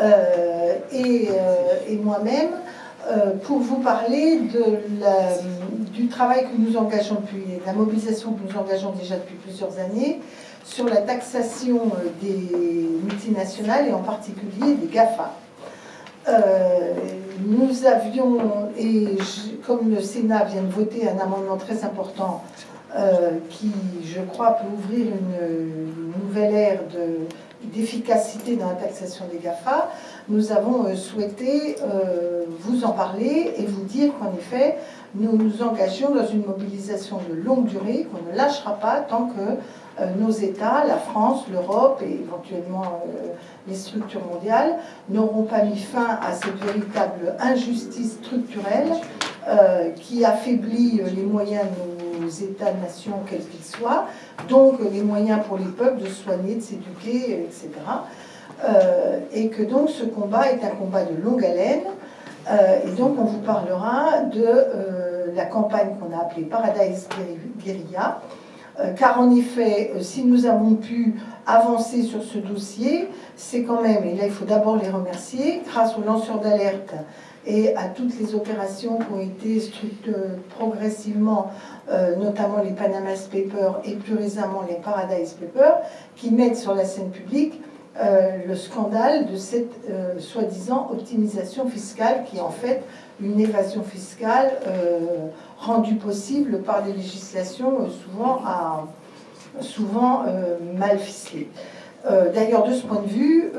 euh, et, euh, et moi-même euh, pour vous parler de du travail que nous engageons depuis, de la mobilisation que nous engageons déjà depuis plusieurs années sur la taxation des multinationales et en particulier des GAFA. Nous avions, et comme le Sénat vient de voter un amendement très important qui, je crois, peut ouvrir une, nouvelle ère d'efficacité dans la taxation des GAFA, nous avons euh, souhaité vous en parler et vous dire qu'en effet, nous nous engageons dans une mobilisation de longue durée, qu'on ne lâchera pas tant que euh, nos États, la France, l'Europe et éventuellement euh, les structures mondiales n'auront pas mis fin à cette véritable injustice structurelle euh, qui affaiblit les moyens de États-nations, quels qu'ils soient, donc les moyens pour les peuples de soigner, de s'éduquer, etc. et que donc ce combat est un combat de longue haleine. et donc on vous parlera de la campagne qu'on a appelée Paradise Guerilla, euh, car en effet, euh, si nous avons pu avancer sur ce dossier, c'est quand même, et là il faut d'abord les remercier, grâce aux lanceurs d'alerte et à toutes les opérations qui ont été euh, progressivement, notamment les Panama Papers et plus récemment les Paradise Papers, qui mettent sur la scène publique le scandale de cette soi-disant optimisation fiscale qui est en fait une évasion fiscale rendu possible par des législations euh, souvent, souvent euh, mal ficelées. Euh, d'ailleurs, de ce point de vue,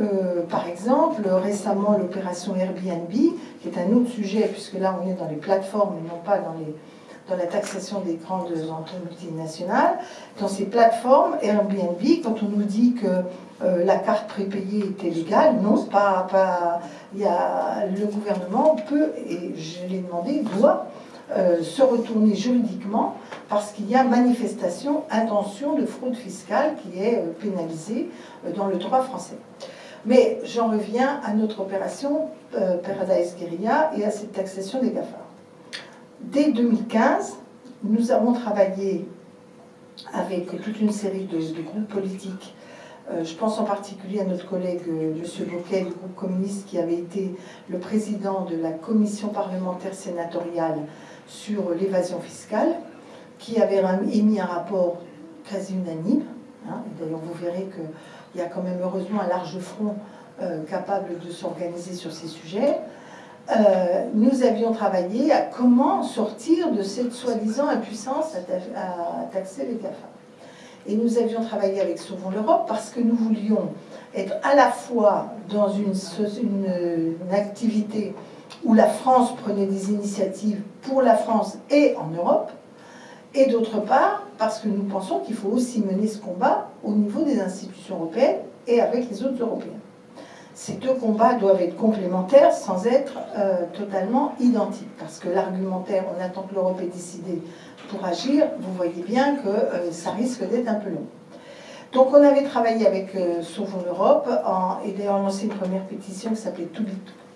par exemple, récemment, l'opération Airbnb, qui est un autre sujet, puisque là, on est dans les plateformes et non pas dans, la taxation des grandes entreprises multinationales. Dans ces plateformes, Airbnb, quand on nous dit que la carte prépayée était légale, non, pas, pas, le gouvernement peut, et je l'ai demandé, doit euh, se retourner juridiquement parce qu'il y a manifestation, intention de fraude fiscale qui est euh, pénalisée euh, dans le droit français. Mais j'en reviens à notre opération Paradise Guerilla et à cette taxation des GAFA. Dès 2015, nous avons travaillé avec toute une série de, groupes politiques je pense en particulier à notre collègue M. Bouquet du groupe communiste qui avait été le président de la commission parlementaire sénatoriale sur l'évasion fiscale, qui avait émis un rapport quasi unanime. Hein. D'ailleurs, vous verrez qu'il y a quand même heureusement un large front euh, capable de s'organiser sur ces sujets. Euh, nous avions travaillé à comment sortir de cette soi-disant impuissance à, taxer les GAFA. Et nous avions travaillé avec Sauvons l'Europe parce que nous voulions être à la fois dans une, une activité où la France prenait des initiatives pour la France et en Europe, et d'autre part, parce que nous pensons qu'il faut aussi mener ce combat au niveau des institutions européennes et avec les autres Européens. Ces deux combats doivent être complémentaires sans être euh, totalement identiques, parce que l'argumentaire, on attend que l'Europe ait décidé pour agir, vous voyez bien que euh, ça risque d'être un peu long. Donc on avait travaillé avec euh, Sauvons l'Europe, et d'ailleurs lancé une première pétition qui s'appelait Too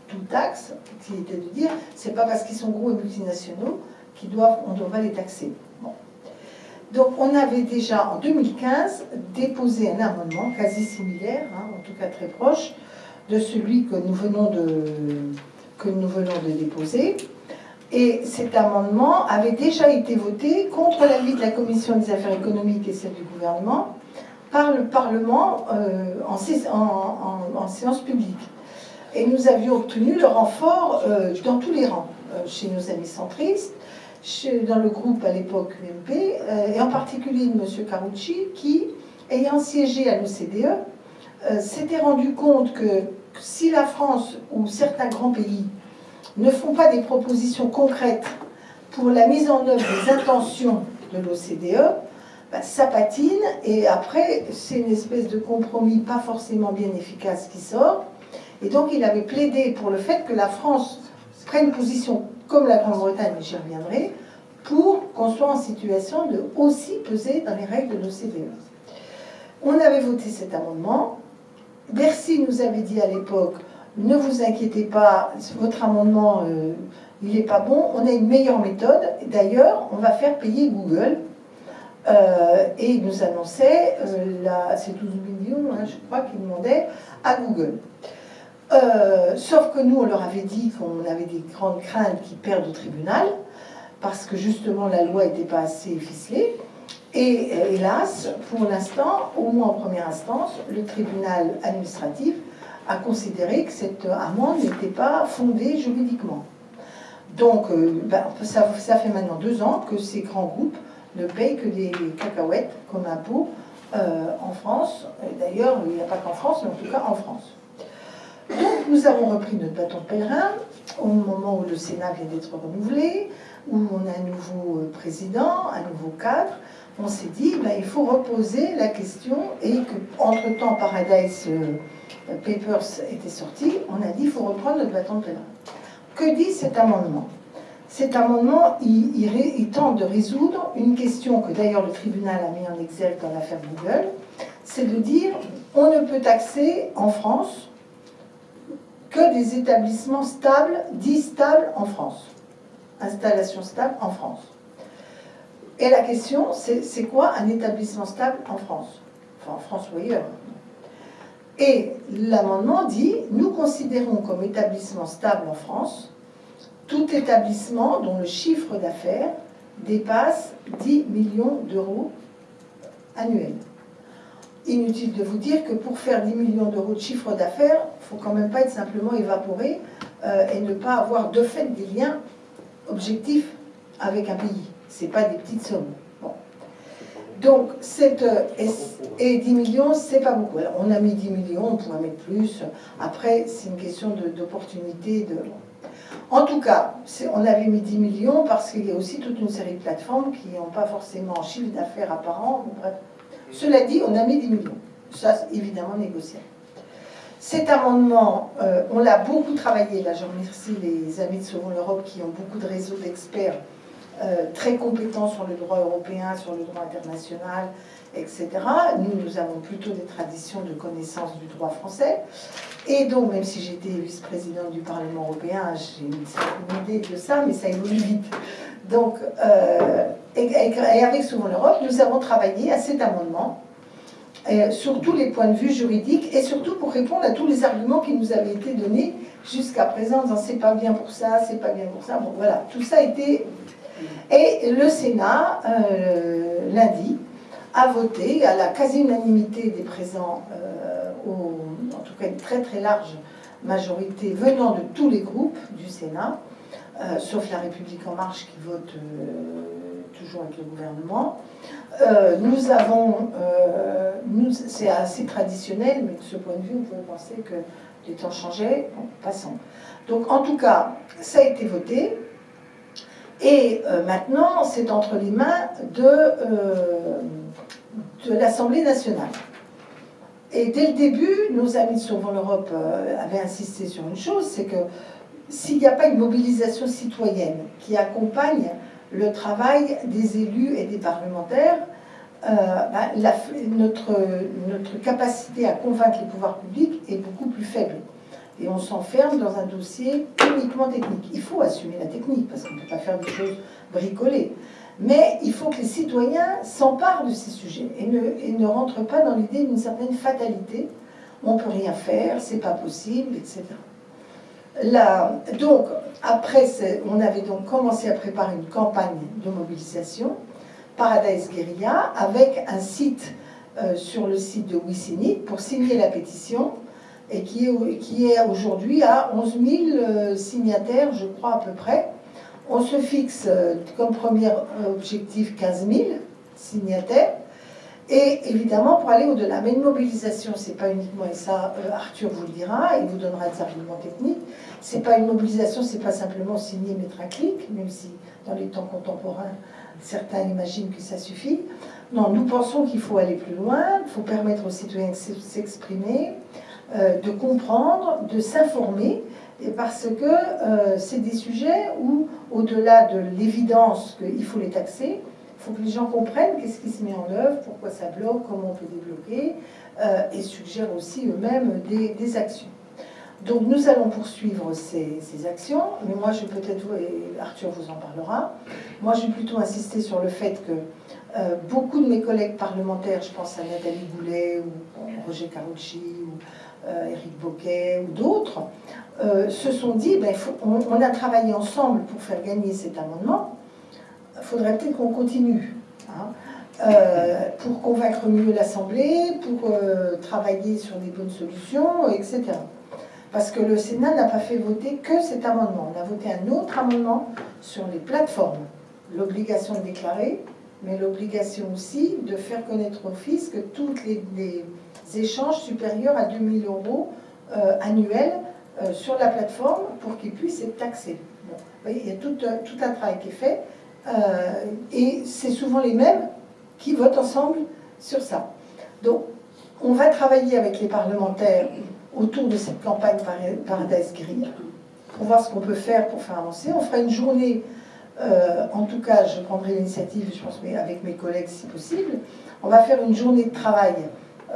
tout taxe, qui était de dire, c'est pas parce qu'ils sont gros et multinationaux qu'ils doivent, on doit les taxer. Donc on avait déjà en 2015 déposé un amendement quasi similaire, hein, en tout cas très proche, de celui que nous venons de, que nous venons de déposer. Et cet amendement avait déjà été voté contre l'avis de la Commission des affaires économiques et celle du gouvernement par le Parlement euh, en séance publique. Et nous avions obtenu le renfort euh, dans tous les rangs, euh, chez nos amis centristes, dans le groupe à l'époque UMP, euh, et en particulier de M. Carucci, qui, ayant siégé à l'OCDE, s'était rendu compte que si la France ou certains grands pays ne font pas des propositions concrètes pour la mise en œuvre des intentions de l'OCDE, bah, ça patine, et après, c'est une espèce de compromis pas forcément bien efficace qui sort, et donc il avait plaidé pour le fait que la France prenne position, comme la Grande-Bretagne, j'y reviendrai, pour qu'on soit en situation de aussi peser dans les règles de l'OCDE. On avait voté cet amendement. Bercy nous avait dit à l'époque, ne vous inquiétez pas, votre amendement, euh, il n'est pas bon, on a une meilleure méthode. D'ailleurs, on va faire payer Google et il nous annonçait, ces 12 millions, hein, je crois qu'il demandait à Google. Sauf que nous, on leur avait dit qu'on avait des grandes craintes qu'ils perdent au tribunal, parce que justement la loi n'était pas assez ficelée. Et hélas, pour l'instant, au moins en première instance, le tribunal administratif a considéré que cette amende n'était pas fondée juridiquement. Donc, euh, ben, ça, fait maintenant deux ans que ces grands groupes ne payent que des cacahuètes comme impôt euh, en France. D'ailleurs, il n'y a pas qu'en France, mais en tout cas en France. Donc, nous avons repris notre bâton pèlerin au moment où le Sénat vient d'être renouvelé, où on a un nouveau euh, président, un nouveau cadre. On s'est dit, ben, il faut reposer la question et que, entre-temps, Paradise Papers était sorti, on a dit, il faut reprendre notre bâton de pèlerin. Que dit cet amendement? Cet amendement, il, tente de résoudre une question que d'ailleurs le tribunal a mis en exergue dans l'affaire Google, c'est de dire on ne peut taxer en France des établissements stables, dits stables en France. Installation stable en France. Et la question, c'est quoi un établissement stable en France? Enfin, en France ou ailleurs. Et l'amendement dit, nous considérons comme établissement stable en France tout établissement dont le chiffre d'affaires dépasse 10 millions d'euros annuels. Inutile de vous dire que pour faire 10 millions d'euros de chiffre d'affaires, il ne faut quand même pas être simplement évaporé euh, et ne pas avoir de fait des liens objectifs avec un pays. Ce n'est pas des petites sommes. Donc, cette, et 10 millions, c'est pas beaucoup. on a mis 10 millions, on pourrait mettre plus. Après, c'est une question d'opportunité. De, En tout cas, on avait mis 10 millions parce qu'il y a aussi toute une série de plateformes qui n'ont pas forcément un chiffre d'affaires apparent. Bref. Cela dit, on a mis 10 millions. Ça, évidemment négociable. Cet amendement, euh, on l'a beaucoup travaillé. Là, je remercie les amis de Sauvons l'Europe qui ont beaucoup de réseaux d'experts euh, très compétents sur le droit européen, sur le droit international, etc. Nous, nous avons plutôt des traditions de connaissance du droit français. Et donc, même si j'étais vice-présidente du Parlement européen, j'ai une certaine idée de ça, mais ça évolue vite. Donc, euh, et, avec Souvent l'Europe, nous avons travaillé à cet amendement euh, sur tous les points de vue juridiques et surtout pour répondre à tous les arguments qui nous avaient été donnés jusqu'à présent en c'est pas bien pour ça, c'est pas bien pour ça. Bon, voilà, tout ça a été et le Sénat, euh, lundi, a voté à la quasi-unanimité des présents, en tout cas une très très large majorité venant de tous les groupes du Sénat, euh, sauf la République En Marche qui vote toujours avec le gouvernement. nous avons, c'est assez traditionnel, mais de ce point de vue, on peut penser que les temps changeaient. Passons. Donc en tout cas, ça a été voté. Et euh, maintenant, c'est entre les mains de, euh, de l'Assemblée nationale. Et dès le début, nos amis de Sauvons l'Europe euh, avaient insisté sur une chose, c'est que s'il n'y a pas une mobilisation citoyenne qui accompagne le travail des élus et des parlementaires, bah, notre, notre capacité à convaincre les pouvoirs publics est beaucoup plus faible et on s'enferme dans un dossier uniquement technique. Il faut assumer la technique, parce qu'on ne peut pas faire des choses bricolées. Mais il faut que les citoyens s'emparent de ces sujets et ne, et ne rentrent pas dans l'idée d'une certaine fatalité. On ne peut rien faire, c'est pas possible, etc. Donc, après, on avait donc commencé à préparer une campagne de mobilisation, Paradise Guerilla, avec un site euh, sur le site de Wissinit pour signer la pétition et qui est, qui est aujourd'hui à 11 000 euh, signataires, je crois à peu près. On se fixe euh, comme premier objectif 15 000 signataires. Et évidemment, pour aller au-delà. Mais une mobilisation, c'est pas uniquement, et ça, euh, Arthur vous le dira, il vous donnera des arguments techniques, c'est pas une mobilisation, c'est pas simplement signer, mettre un clic, même si dans les temps contemporains, certains imaginent que ça suffit. Non, nous pensons qu'il faut aller plus loin, il faut permettre aux citoyens de s'exprimer, euh, de comprendre, de s'informer, parce que euh, c'est des sujets où, au-delà de l'évidence qu'il faut les taxer, faut que les gens comprennent qu'est-ce qui se met en œuvre, pourquoi ça bloque, comment on peut débloquer, euh, et suggèrent aussi eux-mêmes des, actions. Donc nous allons poursuivre ces, actions, mais moi je peut-être, et Arthur vous en parlera, moi je vais plutôt insister sur le fait que euh, beaucoup de mes collègues parlementaires, je pense à Nathalie Goulet ou Roger Carucci ou euh, Éric Boquet ou d'autres, euh, se sont dit, ben, on, a travaillé ensemble pour faire gagner cet amendement, il faudrait peut-être qu'on continue. Hein. pour convaincre mieux l'Assemblée, pour travailler sur des bonnes solutions, etc. Parce que le Sénat n'a pas fait voter que cet amendement. On a voté un autre amendement sur les plateformes. L'obligation de déclarer, mais l'obligation aussi de faire connaître au fisc tous les, échanges supérieurs à 2000 euros euh, annuels euh, sur la plateforme pour qu'ils puissent être taxés. il y a tout, un travail qui est fait, euh, et c'est souvent les mêmes qui votent ensemble sur ça. Donc, on va travailler avec les parlementaires autour de cette campagne Paradise Green pour voir ce qu'on peut faire pour faire avancer. On fera une journée, euh, en tout cas, je prendrai l'initiative, je pense, avec mes collègues si possible. On va faire une journée de travail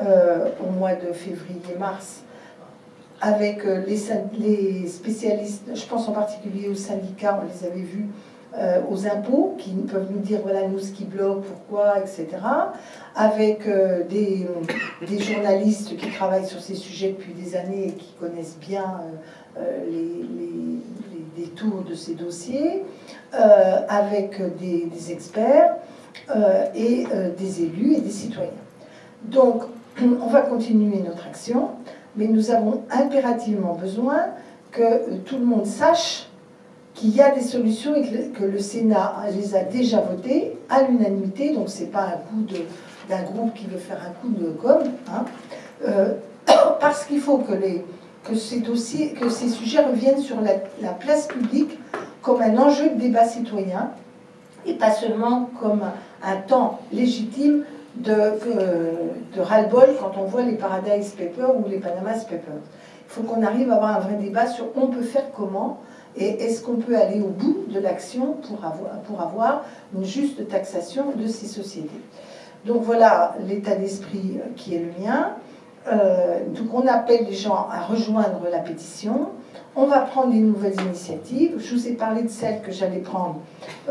euh, au mois de février-mars avec euh, les, les, spécialistes, je pense en particulier aux syndicats, on les avait vus, aux impôts, qui peuvent nous dire, voilà, nous, ce qui bloque, pourquoi, etc avec euh, des, des, journalistes qui travaillent sur ces sujets depuis des années et qui connaissent bien euh, euh, les, les, détours de ces dossiers, avec des, des experts et des élus et des citoyens. Donc, on va continuer notre action, mais nous avons impérativement besoin que tout le monde sache qu'il y a des solutions et que le Sénat les a déjà votées à l'unanimité, donc ce n'est pas un coup d'un groupe qui veut faire un coup de com, hein, euh, parce qu'il faut que, les, que, ces dossiers, que ces sujets reviennent sur la, place publique comme un enjeu de débat citoyen, et pas seulement comme un, temps légitime de, euh, de ras-le-bol quand on voit les Paradise Papers ou les Panama Papers. Il faut qu'on arrive à avoir un vrai débat sur on peut faire comment, et est-ce qu'on peut aller au bout de l'action pour avoir, pour avoir une juste taxation de ces sociétés? Donc voilà l'état d'esprit euh, qui est le mien. Euh, donc on appelle les gens à rejoindre la pétition. On va prendre des nouvelles initiatives. Je vous ai parlé de celles que j'allais prendre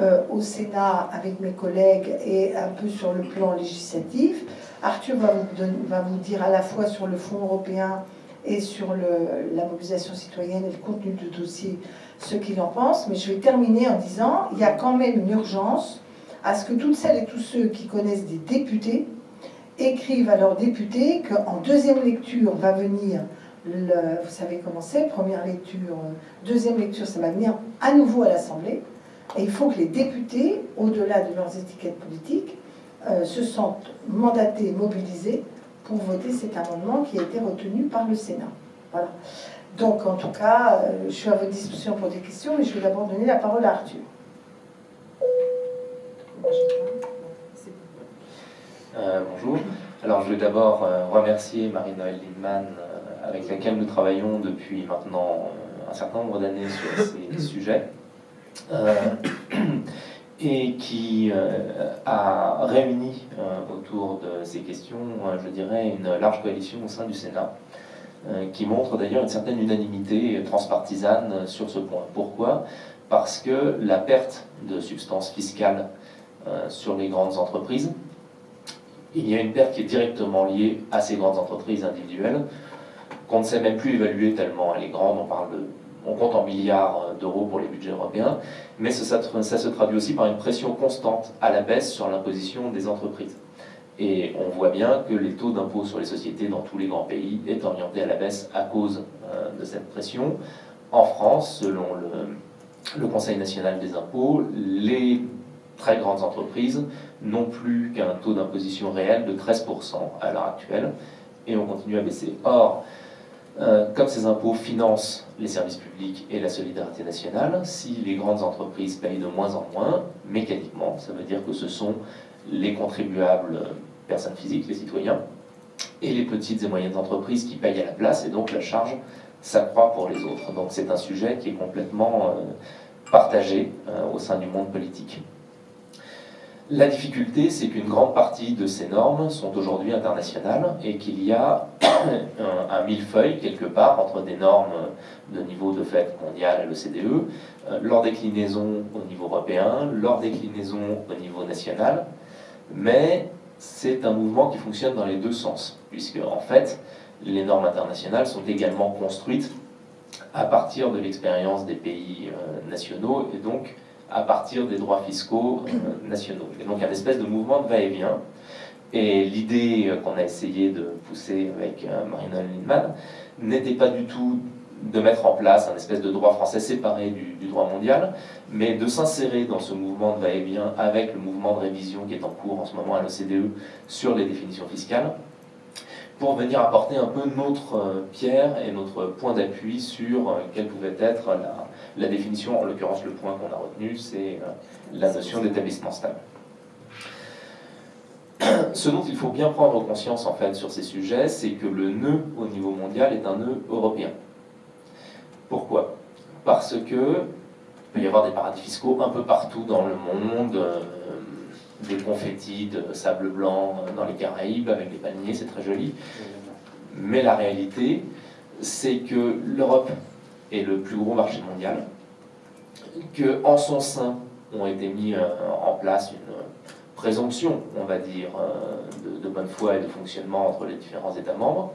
euh, au Sénat avec mes collègues et un peu sur le plan législatif. Arthur va vous, va vous dire à la fois sur le Fonds européen et sur la mobilisation citoyenne et le contenu du dossier ce qu'il en pense. Mais je vais terminer en disant il y a quand même une urgence à ce que toutes celles et tous ceux qui connaissent des députés écrivent à leurs députés qu'en deuxième lecture va venir, vous savez comment c'est, première lecture, deuxième lecture, ça va venir à nouveau à l'Assemblée. Et il faut que les députés, au-delà de leurs étiquettes politiques, euh, se sentent mandatés, mobilisés pour voter cet amendement qui a été retenu par le Sénat. Voilà. Donc, en tout cas, euh, je suis à votre disposition pour des questions, mais je vais d'abord donner la parole à Arthur. Euh, bonjour. Alors je vais d'abord euh, remercier Marie-Noël Lindman, avec laquelle nous travaillons depuis maintenant un certain nombre d'années sur ces sujets, et qui a réuni autour de ces questions, je dirais, une large coalition au sein du Sénat, qui montre d'ailleurs une certaine unanimité transpartisane sur ce point. Pourquoi? Parce que la perte de substance fiscale euh, sur les grandes entreprises. Il y a une perte qui est directement liée à ces grandes entreprises individuelles, qu'on ne sait même plus évaluer tellement elle est grande, on, parle on compte en milliards d'euros pour les budgets européens, mais ça, se traduit aussi par une pression constante à la baisse sur l'imposition des entreprises. Et on voit bien que les taux d'impôt sur les sociétés dans tous les grands pays est orienté à la baisse à cause euh, de cette pression. En France, selon le, Conseil national des impôts, les très grandes entreprises n'ont plus qu'un taux d'imposition réel de 13% à l'heure actuelle, et on continue à baisser. Or, euh, comme ces impôts financent les services publics et la solidarité nationale, si les grandes entreprises payent de moins en moins, mécaniquement, ça veut dire que ce sont les contribuables personnes physiques, les citoyens, et les petites et moyennes entreprises qui payent à la place, et donc la charge s'accroît pour les autres. Donc c'est un sujet qui est complètement euh, partagé euh, au sein du monde politique. La difficulté, c'est qu'une grande partie de ces normes sont aujourd'hui internationales et qu'il y a un, un, millefeuille quelque part entre des normes de niveau de fait mondial à l'OCDE, euh, leur déclinaison au niveau européen, leur déclinaison au niveau national, mais c'est un mouvement qui fonctionne dans les deux sens, puisque en fait, les normes internationales sont également construites à partir de l'expérience des pays euh, nationaux et donc à partir des droits fiscaux euh, nationaux. Et donc un espèce de mouvement de va-et-vient. Et l'idée euh, qu'on a essayé de pousser avec Marina Lindman n'était pas du tout de mettre en place un espèce de droit français séparé du, droit mondial, mais de s'insérer dans ce mouvement de va-et-vient avec le mouvement de révision qui est en cours en ce moment à l'OCDE sur les définitions fiscales, pour venir apporter un peu notre euh, pierre et notre point d'appui sur euh, quelle pouvait être la, la définition, en l'occurrence le point qu'on a retenu, c'est euh, la notion d'établissement stable. Ce dont il faut bien prendre conscience en fait sur ces sujets, c'est que le nœud au niveau mondial est un nœud européen. Pourquoi? Parce que il peut y avoir des paradis fiscaux un peu partout dans le monde, des confettis de sable blanc dans les Caraïbes avec des palmiers, c'est très joli. Mais la réalité, c'est que l'Europe est le plus gros marché mondial, que en son sein ont été mis euh, en place une présomption, on va dire, euh, de bonne foi et de fonctionnement entre les différents États membres,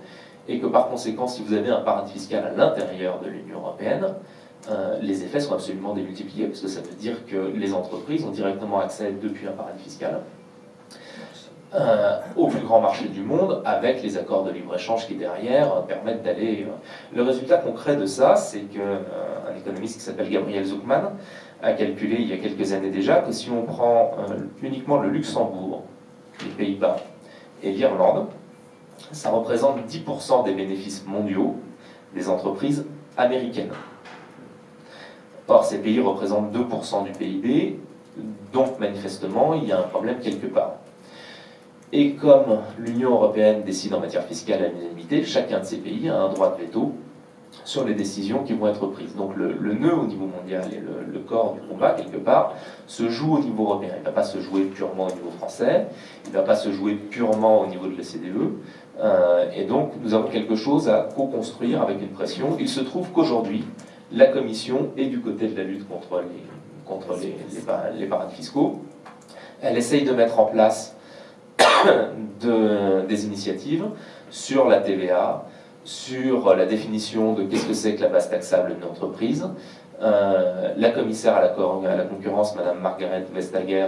et que par conséquent, si vous avez un paradis fiscal à l'intérieur de l'Union européenne, euh, les effets sont absolument démultipliés, parce que ça veut dire que les entreprises ont directement accès depuis un paradis fiscal euh, au plus grand marché du monde, avec les accords de libre-échange qui derrière euh, permettent d'aller... Le résultat concret de ça, c'est qu'un économiste qui s'appelle Gabriel Zuckman a calculé il y a quelques années déjà que si on prend uniquement le Luxembourg, les Pays-Bas et l'Irlande, ça représente 10% des bénéfices mondiaux des entreprises américaines. Or, ces pays représentent 2% du PIB, donc manifestement, il y a un problème quelque part. Et comme l'Union européenne décide en matière fiscale à l'unanimité, chacun de ces pays a un droit de veto sur les décisions qui vont être prises. Donc le, nœud au niveau mondial et le, le, corps du combat, quelque part, se joue au niveau européen. Il ne va pas se jouer purement au niveau français, il ne va pas se jouer purement au niveau de l'OCDE. Euh, et donc nous avons quelque chose à co-construire avec une pression. Il se trouve qu'aujourd'hui, la Commission est du côté de la lutte contre les, contre les, les, les paradis fiscaux. Elle essaye de mettre en place de, des initiatives sur la TVA, sur la définition de qu'est-ce que c'est que la base taxable d'une entreprise. Euh, la commissaire à la, à la, concurrence, Madame Margaret Vestager,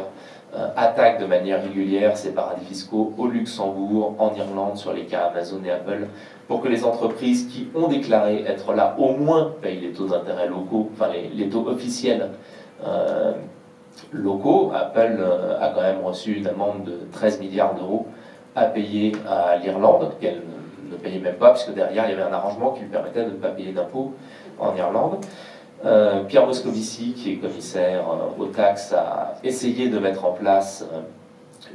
attaque de manière régulière ces paradis fiscaux au Luxembourg, en Irlande, sur les cas Amazon et Apple, pour que les entreprises qui ont déclaré être là au moins payent les taux d'intérêt locaux, enfin les, les, taux officiels euh, locaux. Apple euh, a quand même reçu une amende de 13 milliards d'euros à payer à l'Irlande, qu'elle ne payait même pas, puisque derrière il y avait un arrangement qui lui permettait de ne pas payer d'impôts en Irlande. Euh, Pierre Moscovici, qui est commissaire euh, aux taxes, a essayé de mettre en place euh,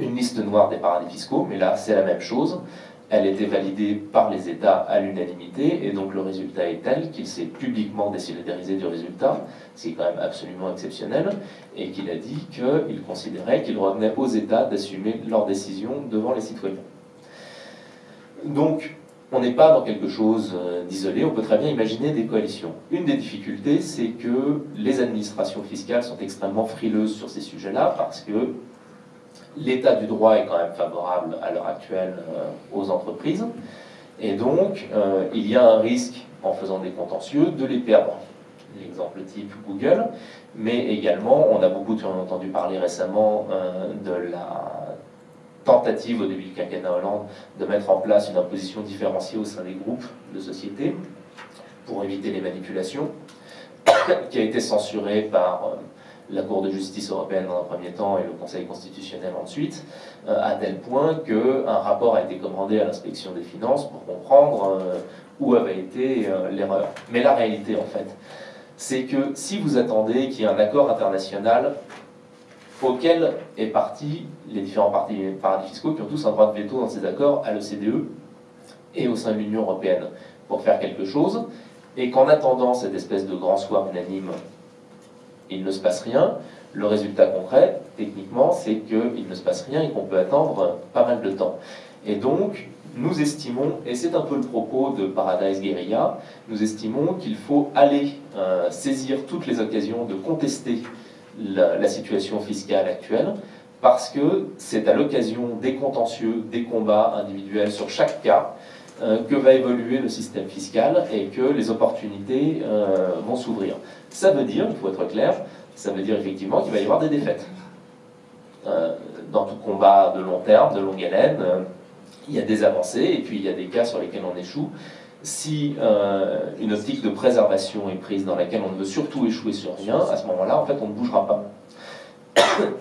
une liste noire des paradis fiscaux, mais là c'est la même chose. Elle était validée par les États à l'unanimité, et donc le résultat est tel qu'il s'est publiquement désolidarisé du résultat, ce qui est quand même absolument exceptionnel, et qu'il a dit qu'il considérait qu'il revenait aux États d'assumer leurs décisions devant les citoyens. Donc, on n'est pas dans quelque chose euh, d'isolé, on peut très bien imaginer des coalitions. Une des difficultés, c'est que les administrations fiscales sont extrêmement frileuses sur ces sujets-là, parce que l'état du droit est quand même favorable à l'heure actuelle euh, aux entreprises, et donc euh, il y a un risque, en faisant des contentieux, de les perdre. L'exemple type Google, mais également, on a beaucoup entendu parler récemment de la tentative au début du quinquennat Hollande de mettre en place une imposition différenciée au sein des groupes de sociétés pour éviter les manipulations, qui a été censurée par euh, la Cour de justice européenne dans un premier temps et le Conseil constitutionnel ensuite, euh, à tel point qu'un rapport a été commandé à l'inspection des finances pour comprendre euh, où avait été l'erreur. Mais la réalité, en fait, c'est que si vous attendez qu'il y ait un accord international auquel est parti les différents paradis fiscaux qui ont tous un droit de veto dans ces accords à l'OCDE et au sein de l'Union européenne pour faire quelque chose, et qu'en attendant cette espèce de grand soir unanime il ne se passe rien. Le résultat concret, techniquement, c'est qu'il ne se passe rien et qu'on peut attendre pas mal de temps. Et donc, nous estimons, et c'est un peu le propos de Paradise Guerilla, nous estimons qu'il faut aller euh, saisir toutes les occasions de contester la, situation fiscale actuelle, parce que c'est à l'occasion des contentieux, des combats individuels sur chaque cas, euh, que va évoluer le système fiscal et que les opportunités euh, vont s'ouvrir. Ça veut dire, il faut être clair, ça veut dire effectivement qu'il va y avoir des défaites. dans tout combat de long terme, de longue haleine, il y a des avancées et puis il y a des cas sur lesquels on échoue. Si euh, une optique de préservation est prise dans laquelle on ne veut surtout échouer sur rien, à ce moment-là, en fait, on ne bougera pas.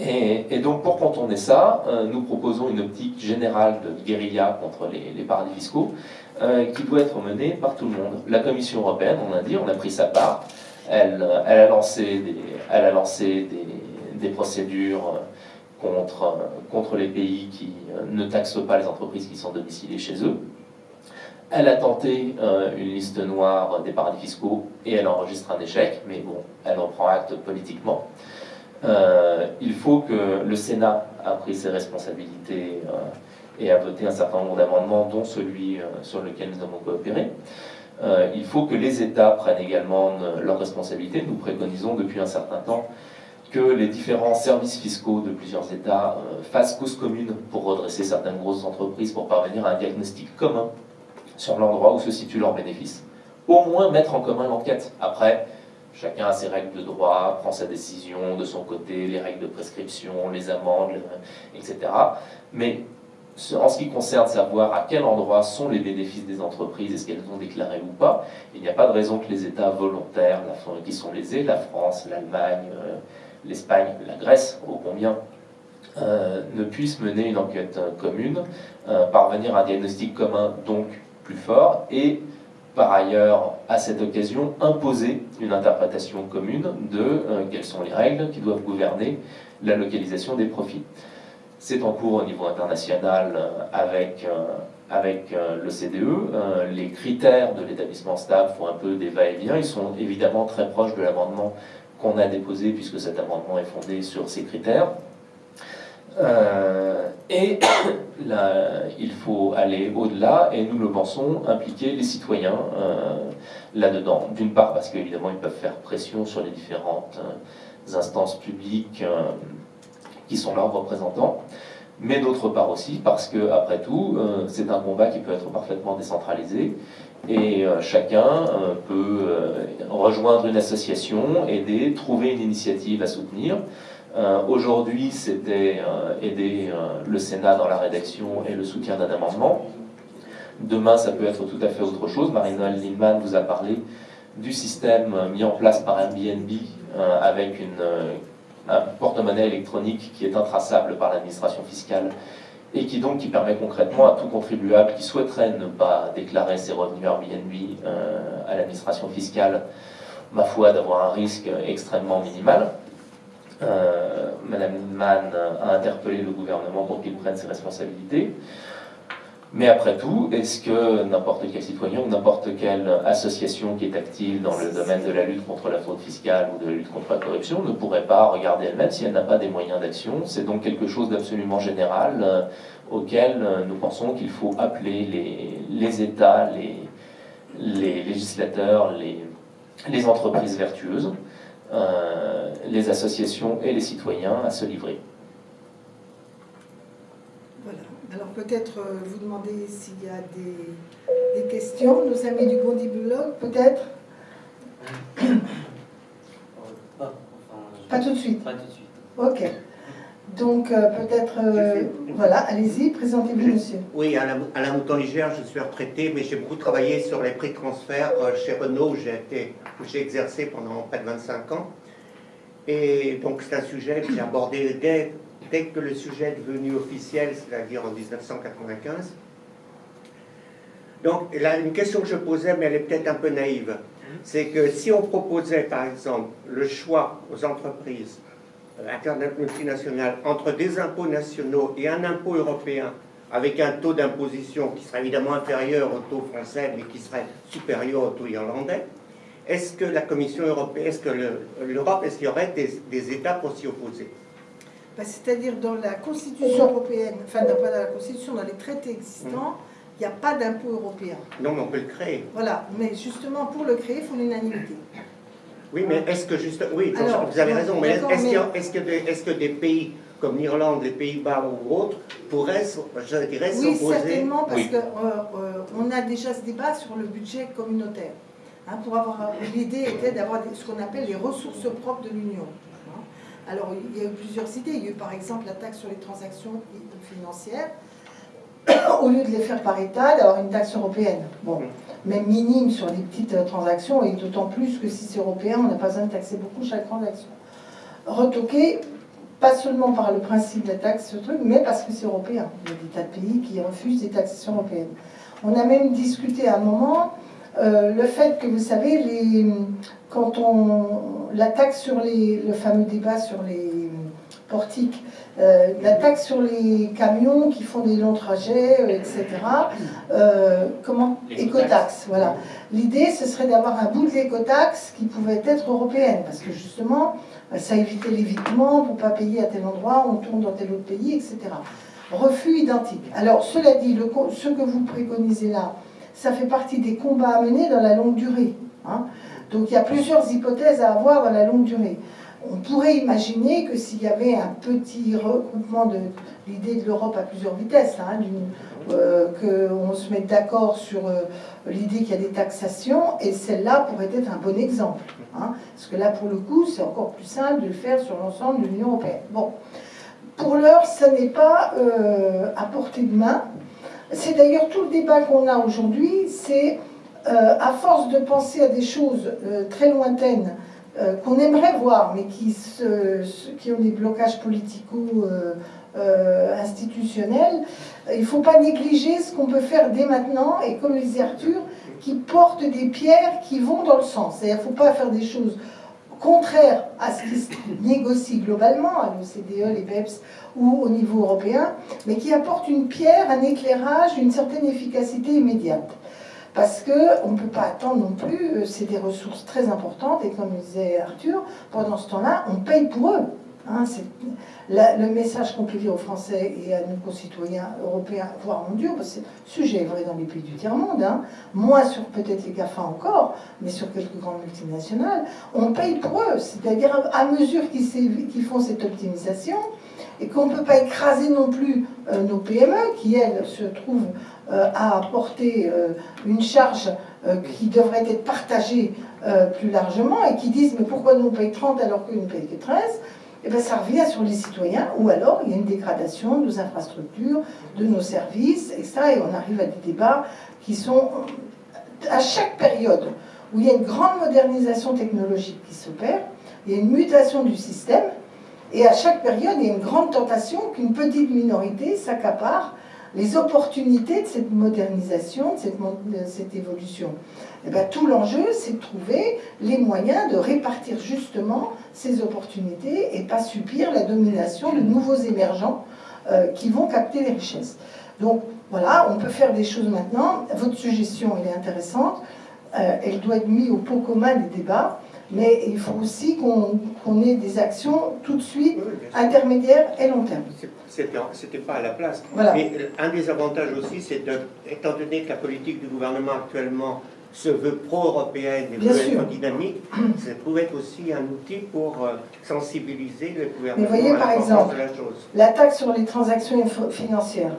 et, donc, pour contourner ça, euh, nous proposons une optique générale de guérilla contre les, paradis fiscaux euh, qui doit être menée par tout le monde. La Commission européenne, on a dit, on a pris sa part. Elle, a lancé des procédures contre, contre les pays qui euh, ne taxent pas les entreprises qui sont domiciliées chez eux. Elle a tenté euh, une liste noire des paradis fiscaux et elle enregistre un échec, mais bon, elle en prend acte politiquement. Euh, il faut que le Sénat a pris ses responsabilités et a voté un certain nombre d'amendements, dont celui sur lequel nous avons coopéré. il faut que les États prennent également leurs responsabilités. Nous préconisons depuis un certain temps que les différents services fiscaux de plusieurs États euh, fassent cause commune pour redresser certaines grosses entreprises, pour parvenir à un diagnostic commun sur l'endroit où se situent leurs bénéfices. Au moins mettre en commun l'enquête. Après, chacun a ses règles de droit, prend sa décision de son côté, les règles de prescription, les amendes, etc. Mais en ce qui concerne savoir à quel endroit sont les bénéfices des entreprises, est-ce qu'elles ont déclaré ou pas, il n'y a pas de raison que les États volontaires, qui sont lésés, la France, l'Allemagne, l'Espagne, la Grèce, au combien, euh, ne puissent mener une enquête euh, commune, euh, parvenir à un diagnostic commun donc plus fort, et par ailleurs, à cette occasion, imposer une interprétation commune de quelles sont les règles qui doivent gouverner la localisation des profits. C'est en cours au niveau international avec, avec le CDE. les critères de l'établissement stable font un peu des va-et-vient. Ils sont évidemment très proches de l'amendement qu'on a déposé, puisque cet amendement est fondé sur ces critères. Euh, et il faut aller au-delà, et nous le pensons, impliquer les citoyens euh, là-dedans. D'une part, parce qu'évidemment, ils peuvent faire pression sur les différentes euh, instances publiques qui sont leurs représentants, mais d'autre part aussi, parce que, après tout, c'est un combat qui peut être parfaitement décentralisé, et euh, chacun euh, peut euh, rejoindre une association, aider, trouver une initiative à soutenir. Aujourd'hui, c'était aider le Sénat dans la rédaction et le soutien d'un amendement. Demain, ça peut être tout à fait autre chose. Marine-Noël Lindman vous a parlé du système mis en place par Airbnb avec une, un porte-monnaie électronique qui est intraçable par l'administration fiscale et qui donc qui permet concrètement à tout contribuable qui souhaiterait ne pas déclarer ses revenus Airbnb euh, à l'administration fiscale, ma foi, d'avoir un risque extrêmement minimal. Euh, Madame Mann a interpellé le gouvernement pour qu'il prenne ses responsabilités. Mais après tout, est-ce que n'importe quel citoyen ou n'importe quelle association qui est active dans le domaine de la lutte contre la fraude fiscale ou de la lutte contre la corruption ne pourrait pas regarder elle-même si elle n'a pas des moyens d'action? C'est donc quelque chose d'absolument général euh, auquel euh, nous pensons qu'il faut appeler les, États, les, législateurs, les, les entreprises vertueuses, euh, les associations et les citoyens à se livrer. Alors peut-être euh, vous demander s'il y a des, questions. Nos amis du Blog, peut-être Pas tout de suite. Pas tout de suite. Ok. Donc euh, peut-être, euh, voilà, allez-y, présentez-vous, monsieur. Oui, Alain, Alain Mouton-Ligère, je suis retraité, mais j'ai beaucoup travaillé sur les prix de transfert chez Renault, où j'ai exercé pendant près de 25 ans. Et donc c'est un sujet que j'ai abordé dès dès que le sujet est devenu officiel, c'est-à-dire en 1995. Donc, une question que je posais, mais elle est peut-être un peu naïve, c'est que si on proposait, par exemple, le choix aux entreprises euh, multinationales entre des impôts nationaux et un impôt européen, avec un taux d'imposition qui serait évidemment inférieur au taux français, mais qui serait supérieur au taux irlandais, est-ce que la Commission européenne, est-ce que l'Europe, est-ce qu'il y aurait des, États pour s'y opposer? Bah, C'est-à-dire dans la Constitution européenne, enfin pas dans la Constitution, dans les traités existants, il n'y a pas d'impôt européen. Non, mais on peut le créer. Voilà, mais justement pour le créer, il faut l'unanimité. Oui, mais est-ce que juste... Oui, vous avez raison, mais est-ce que, est que des pays comme l'Irlande, les Pays-Bas ou autres, pourraient, je dirais, s'opposer? Oui, certainement, parce qu'on euh, euh, a déjà ce débat sur le budget communautaire. Hein, pour avoir l'idée était d'avoir ce qu'on appelle les ressources propres de l'Union. Alors, il y a eu plusieurs idées. Il y a eu par exemple la taxe sur les transactions financières. Au lieu de les faire par État, d'avoir une taxe européenne. Bon, même minime sur les petites euh, transactions, et d'autant plus que si c'est européen, on n'a pas besoin de taxer beaucoup chaque transaction. Retoquer pas seulement par le principe de la taxe, ce truc, mais parce que c'est européen. Il y a des tas de pays qui refusent des taxations européennes. On a même discuté à un moment euh, le fait que, vous savez, les, quand on, la taxe sur les, le fameux débat sur les portiques, euh, la taxe sur les camions qui font des longs trajets, euh, etc. comment? Écotaxe, voilà. L'idée, ce serait d'avoir un bout de l'écotaxe qui pouvait être européenne, parce que justement, ça évitait l'évitement, pour ne pas payer à tel endroit, on tourne dans tel autre pays, etc. Refus identique. Alors, cela dit, le, ce que vous préconisez là, ça fait partie des combats à mener dans la longue durée. Hein. Donc, il y a plusieurs hypothèses à avoir dans la longue durée. On pourrait imaginer que s'il y avait un petit regroupement de l'idée de l'Europe à plusieurs vitesses, hein, euh, qu'on se mette d'accord sur euh, l'idée qu'il y a des taxations, et celle-là pourrait être un bon exemple. Hein, parce que là, pour le coup, c'est encore plus simple de le faire sur l'ensemble de l'Union européenne. Bon, pour l'heure, ça n'est pas euh, à portée de main. C'est d'ailleurs tout le débat qu'on a aujourd'hui, c'est à force de penser à des choses très lointaines, qu'on aimerait voir, mais qui, qui ont des blocages politico euh, institutionnel, il ne faut pas négliger ce qu'on peut faire dès maintenant, et comme les Arthur, qui portent des pierres qui vont dans le sens. Il ne faut pas faire des choses contraires à ce qui se négocie globalement, à l'OCDE, les BEPS ou au niveau européen, mais qui apportent une pierre, un éclairage, une certaine efficacité immédiate. Parce qu'on ne peut pas attendre non plus, euh, c'est des ressources très importantes, et comme disait Arthur, pendant ce temps-là, on paye pour eux. Hein, le message qu'on peut dire aux Français et à nos concitoyens européens, voire mondiaux, parce que ce sujet est vrai dans les pays du tiers-monde, hein, moins sur peut-être les GAFA encore, mais sur quelques grandes multinationales, on paye pour eux. C'est-à-dire à mesure qu'ils font cette optimisation, et qu'on ne peut pas écraser non plus euh, nos PME, qui elles se trouvent euh, à porter euh, une charge qui devrait être partagée plus largement, et qui disent mais pourquoi nous on paye 30 alors qu'eux ne payent que 13 eh bien, ça revient sur les citoyens, ou alors il y a une dégradation de nos infrastructures, de nos services, et ça, et on arrive à des débats qui sont, à chaque période où il y a une grande modernisation technologique qui s'opère, il y a une mutation du système, et à chaque période, il y a une grande tentation qu'une petite minorité s'accapare les opportunités de cette modernisation, de cette, évolution. Eh bien, tout l'enjeu, c'est de trouver les moyens de répartir justement ces opportunités et pas subir la domination de nouveaux émergents euh, qui vont capter les richesses. Donc voilà, on peut faire des choses maintenant. Votre suggestion, elle est intéressante. Euh, elle doit être mise au pot commun des débats. Mais il faut aussi qu'on ait des actions tout de suite, intermédiaires et long terme. C'était pas à la place. Mais un des avantages aussi, c'est étant donné que la politique du gouvernement actuellement se veut pro-européenne et veut être dynamique, ça pouvait être aussi un outil pour euh, sensibiliser le gouvernement Mais voyez, par exemple, La taxe sur les transactions financières,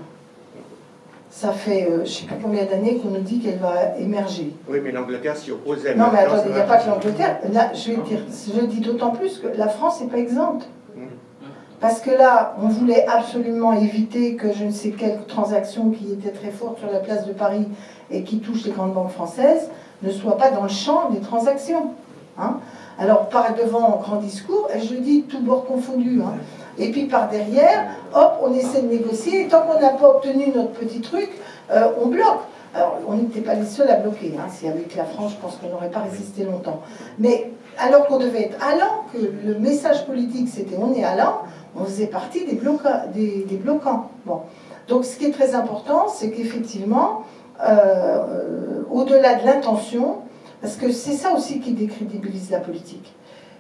ça fait euh, je ne sais pas combien d'années qu'on nous dit qu'elle va émerger. Oui, mais l'Angleterre s'y oppose. Non, mais attendez, il n'y a pas que l'Angleterre. je vais dire, je dis d'autant plus que la France n'est pas exempte. Mmh. Parce que là, on voulait absolument éviter que je ne sais quelle transaction qui était très forte sur la place de Paris et qui touche les grandes banques françaises ne soit pas dans le champ des transactions. Hein. Alors, par devant, en grand discours, et je dis tout bord confondu, hein. et puis par derrière, hop, on essaie de négocier, et tant qu'on n'a pas obtenu notre petit truc, euh, on bloque. Alors, on n'était pas les seuls à bloquer. Hein. Si avec la France, je pense qu'on n'aurait pas résisté longtemps. Mais alors qu'on devait être allant, que le message politique c'était on est allant, on faisait partie des, des, des bloquants. Bon. Donc, ce qui est très important, c'est qu'effectivement, euh, au-delà de l'intention, Parce que c'est ça aussi qui décrédibilise la politique.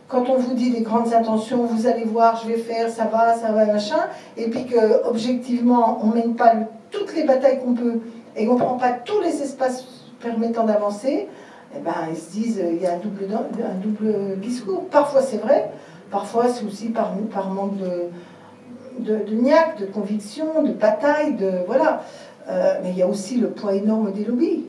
Quand on vous dit des grandes intentions, vous allez voir, je vais faire, ça va, ça va, machin, et puis que objectivement, on mène pas toutes les batailles qu'on peut et qu'on prend pas tous les espaces permettant d'avancer, eh ben, ils se disent il y a un double, discours. Parfois c'est vrai, parfois c'est aussi par, manque de niaque, de conviction, de bataille, de voilà. Euh, mais il y a aussi le poids énorme des lobbies.